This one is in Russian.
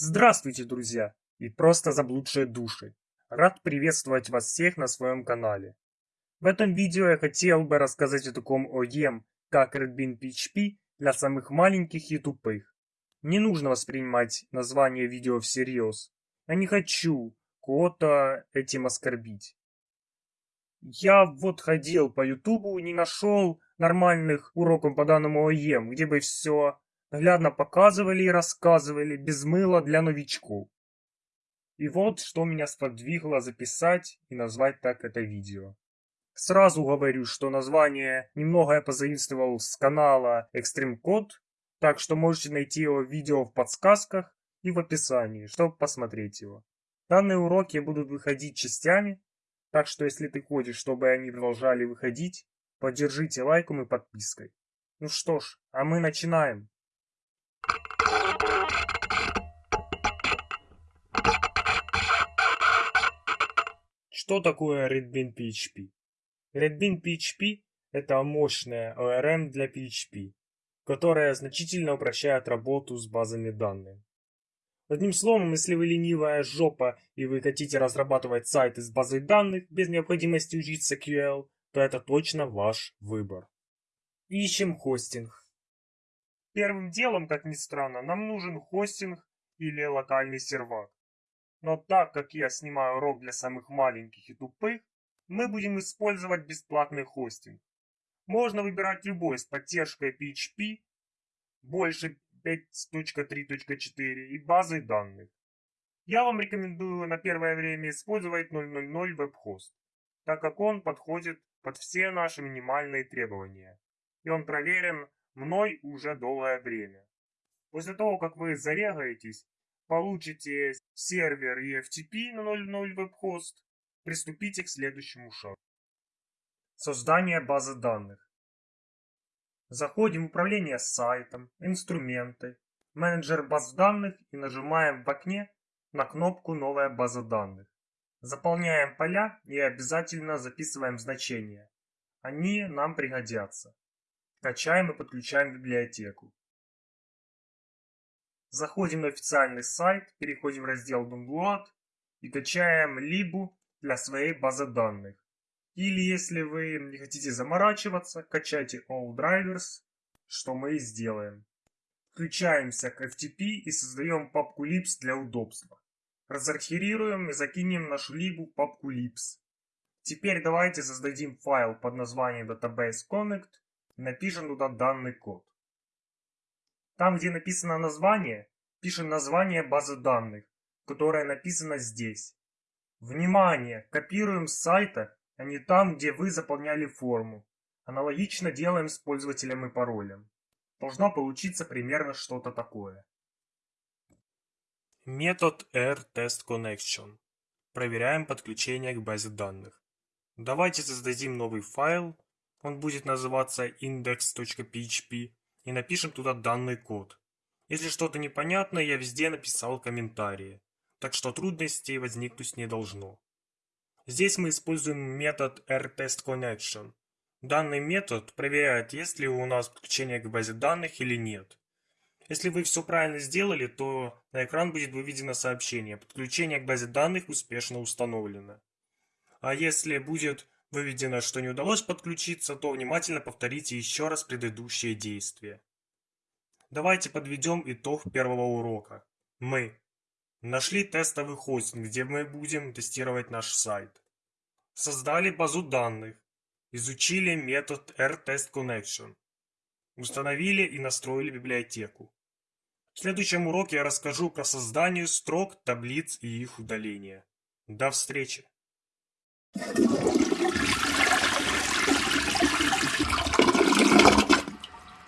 Здравствуйте, друзья и просто заблудшие души. Рад приветствовать вас всех на своем канале. В этом видео я хотел бы рассказать о таком ОЕМ, как Redbin PHP для самых маленьких и тупых. Не нужно воспринимать название видео всерьез. Я не хочу кого-то этим оскорбить. Я вот ходил по ютубу и не нашел нормальных уроков по данному ОЕМ, где бы все наглядно показывали и рассказывали без мыла для новичков. И вот что меня сподвигло записать и назвать так это видео. Сразу говорю, что название немного я позаимствовал с канала Extreme Code, так что можете найти его видео в подсказках и в описании, чтобы посмотреть его. Данные уроки будут выходить частями, так что если ты хочешь, чтобы они продолжали выходить, поддержите лайком и подпиской. Ну что ж, а мы начинаем. Что такое Redbin PHP? Redbin PHP – это мощная ORM для PHP, которая значительно упрощает работу с базами данных. Одним словом, если вы ленивая жопа и вы хотите разрабатывать сайты с базой данных без необходимости учиться QL, то это точно ваш выбор. Ищем хостинг. Первым делом, как ни странно, нам нужен хостинг или локальный сервак. Но так как я снимаю урок для самых маленьких и тупых, мы будем использовать бесплатный хостинг. Можно выбирать любой с поддержкой PHP, больше 5.3.4 и базой данных. Я вам рекомендую на первое время использовать 000 WebHost, так как он подходит под все наши минимальные требования. И он проверен мной уже долгое время. После того, как вы зарегаетесь, получите сервер EFTP на 0.0 WebHost, приступите к следующему шагу. Создание базы данных. Заходим в управление сайтом, инструменты, менеджер баз данных и нажимаем в окне на кнопку «Новая база данных». Заполняем поля и обязательно записываем значения. Они нам пригодятся. Качаем и подключаем библиотеку. Заходим на официальный сайт, переходим в раздел Download и качаем либу для своей базы данных. Или если вы не хотите заморачиваться, качайте All Drivers, что мы и сделаем. Включаемся к FTP и создаем папку libs для удобства. Разархирируем и закинем нашу либу в папку libs. Теперь давайте создадим файл под названием Database Connect напишем туда данный код. Там, где написано название, пишем название базы данных, которая написана здесь. Внимание! Копируем с сайта, а не там, где вы заполняли форму. Аналогично делаем с пользователем и паролем. Должна получиться примерно что-то такое. Метод rTestConnection. Проверяем подключение к базе данных. Давайте создадим новый файл он будет называться index.php и напишем туда данный код. Если что-то непонятно, я везде написал комментарии, так что трудностей возникнуть не должно. Здесь мы используем метод rTestConnection. Данный метод проверяет, есть ли у нас подключение к базе данных или нет. Если вы все правильно сделали, то на экран будет выведено сообщение «Подключение к базе данных успешно установлено». А если будет выведено, что не удалось подключиться, то внимательно повторите еще раз предыдущие действия. Давайте подведем итог первого урока. Мы нашли тестовый хостинг, где мы будем тестировать наш сайт. Создали базу данных. Изучили метод rTestConnection. Установили и настроили библиотеку. В следующем уроке я расскажу про создание строк, таблиц и их удаление. До встречи! ハハハハ!